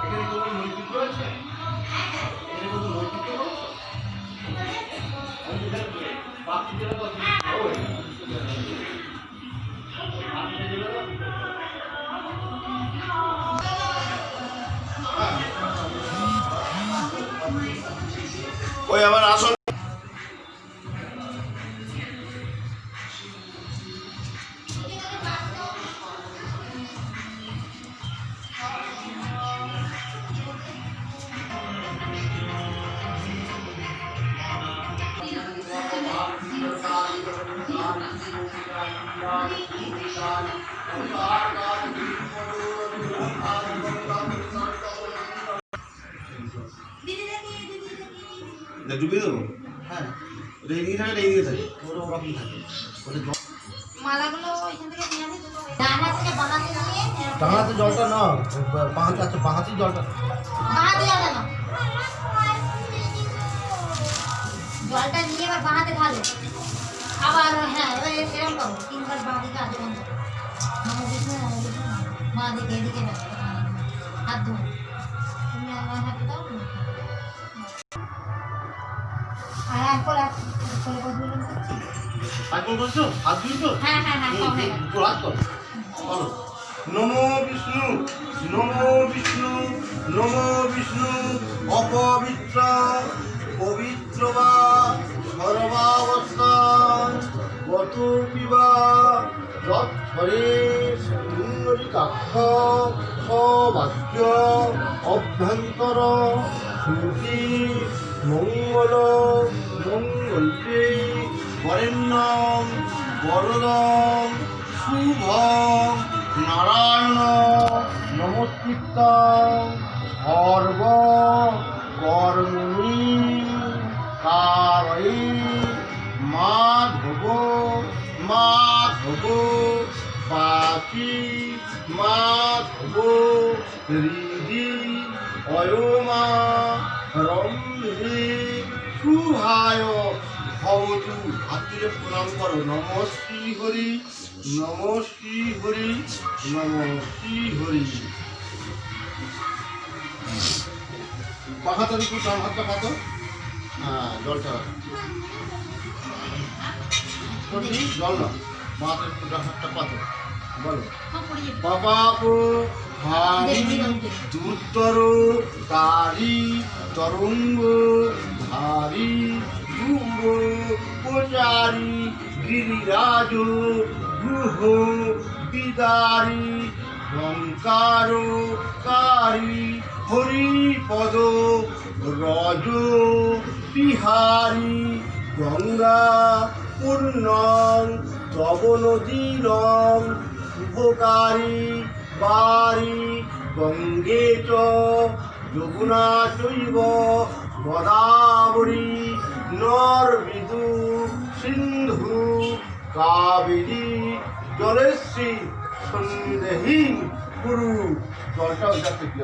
এখানে কোনো নৈতিক রয়েছে? দিদি দেখি দিদি দেখি ডুবিয়ে দেবো হ্যাঁ ওটা এদিকে থাকে এটা এদিকে থাকে ওটা ওরকম থাকে ওটা জল মালাগুলো ওইখান থেকে নিয়ে আসি দুটো ডানা থেকে বানাতে নিয়ে এরকম- টাঙাতে জলটা না বাঁহাতে আচ্ছা বাঁহাতি জলটা বাঁহাতে জলটা নাও। জলটা নিয়ে এবার বাঁহাতে ঢালো আবার হ্যাঁ এবার দিকে এদিকে হাত তুমি আমার হাতে দাও আর এক করে তো হ্যাঁ হ্যাঁ হ্যাঁ নমো বিষ্ণু নমো বিষ্ণু নমো বিষ্ণু অপবিত্র পবিত্র বা সর্বাবস্থান গত পিবা। সবাক্য অভ্যন্তর শ্রুতি মঙ্গল মঙ্গলতে বরেণ্যম বরদম শুভম নারায়ণ নমস্কৃতম সর্ব কর্মণি কারয়ী মাধব বাকি মাধব হৃদি অয়মা রম্ভে শুভায় ভবতু। হাত তুলে প্রণাম করো। নম শ্রী হরি নম শ্রী হরি নম শ্রী হরি। পাখাতো একটু ডান হাতটা পাতো হ্যাঁ জলটা। জল না মাথা একটু ডান হাতটা পাতো। পাপাপ ভারী দুর্তর তারি তরঙ্গ প্রচারী গিরিরাজ গ্রহ বিদারি লঙ্কার কারি হরিপদ রজ বিহারী গঙ্গা পূর্ণং তব নদীরং শুভকারী বারি গঙ্গে চ যমুনা চৈব গোদাবরী নর্বিদু সিন্ধু কাবেরী জলেশ্রী সন্দেহী গুরু জলটা ওইটা থেকে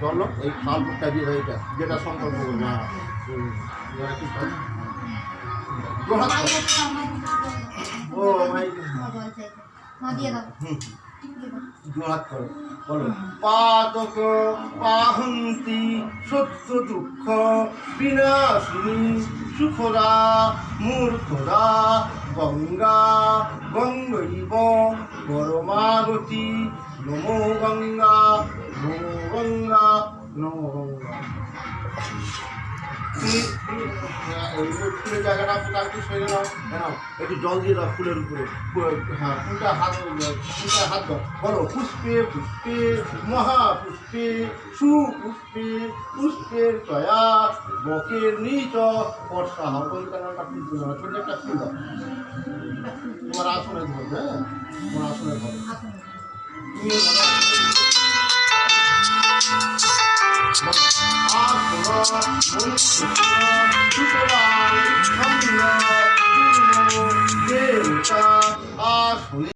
জল দিয়ে এটা যেটা করবে হ্যাঁ হুম। এবার একটু জল। জোড়হাত করো। ও ভাই হুম জোড়হাত করো বলো পাদক পাহন্তি সত্য দুঃখ বিনাশিনী সুখরা মূর্খরা গঙ্গা গঙ্গৈব পরমাগতি নমো গঙ্গা নমো গঙ্গা নমো গঙ্গা ফুলের জায়গাটা একটু সরে নাও নাও একটু জল দিয়ে দাও ফুলের উপরে হ্যাঁ ফুলটা হাত ফুলটা হাত দাও বলো পুষ্পে পুষ্পে মহাপুষ্পে সুপুষ্পে পুষ্পের তয়া বকের নিচ বর্ষা হয় কোন কারণটা ফুল তুলে না ছোট তোমার আসনে ধরবে তোমার আসনে ধরবে তুমি Yeah.